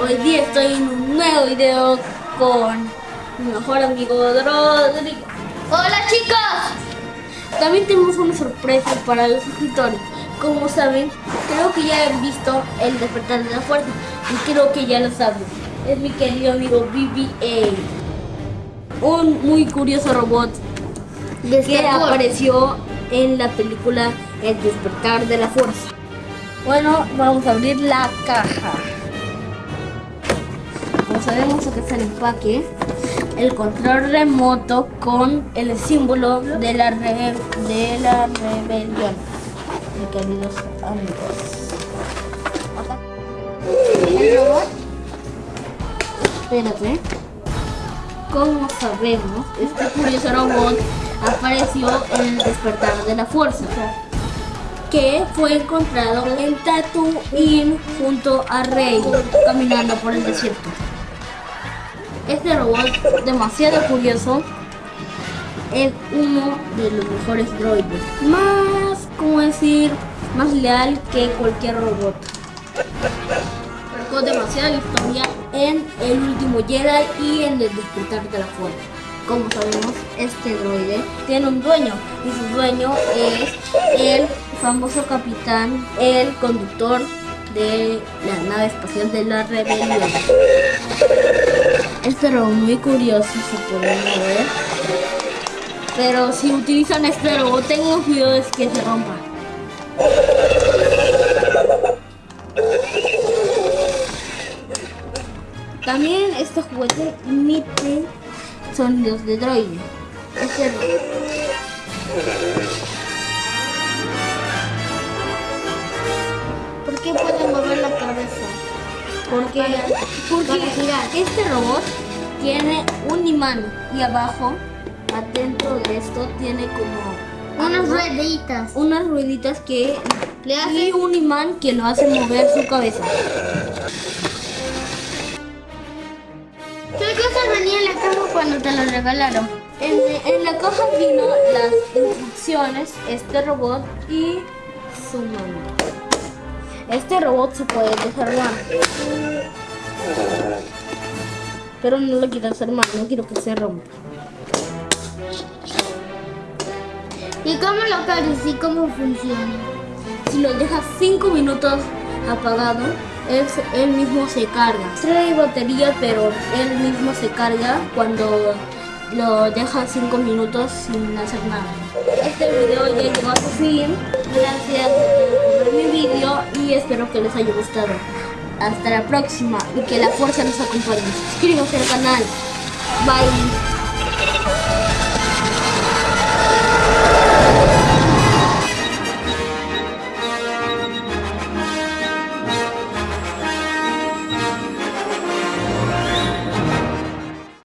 hoy día estoy en un nuevo video con mi mejor amigo Rodrigo. ¡Hola chicos! También tenemos una sorpresa para los suscriptores. Como saben, creo que ya han visto el despertar de la fuerza y creo que ya lo saben. Es mi querido amigo BBA. Un muy curioso robot que apareció en la película El despertar de la fuerza. Bueno, vamos a abrir la caja. Sabemos, acá está el empaque. El control remoto con el símbolo de la, de la rebelión. Mi queridos amigos. El robot. Espérate. Como sabemos, este curioso robot apareció en el despertar de la fuerza que fue encontrado en Tatooine junto a Rey caminando por el desierto. Este robot, demasiado curioso, es uno de los mejores droides. Más, como decir, más leal que cualquier robot. Marcó demasiada historia en El Último Jedi y en El Despertar de la Fuerza. Como sabemos, este droide tiene un dueño y su dueño es el famoso capitán, el conductor de la nave espacial de la rebelión. Robot muy curioso se puede ver. Pero si utilizan este robot, tengan cuidado de que se rompa. También este juguete emite sonidos de droide. Este ¿Por qué cabeza? Porque, porque este robot tiene un imán y abajo, adentro de esto, tiene como unas rueditas. Unas rueditas que le hace y un imán que lo hace mover su cabeza. ¿Qué cosas venía en la caja cuando te lo regalaron? En, en la caja vino las instrucciones, este robot y su mano. Este robot se puede desarmar. Pero no lo quiero desarmar, no quiero que se rompa. ¿Y cómo lo cargas y cómo funciona? Si lo dejas 5 minutos apagado, él, mismo se carga. Trae batería, pero él mismo se carga cuando lo dejas 5 minutos sin hacer nada. Este video ya llegó a su fin. Espero que les haya gustado. Hasta la próxima y que la fuerza nos acompañe. Suscríbanse al canal. Bye.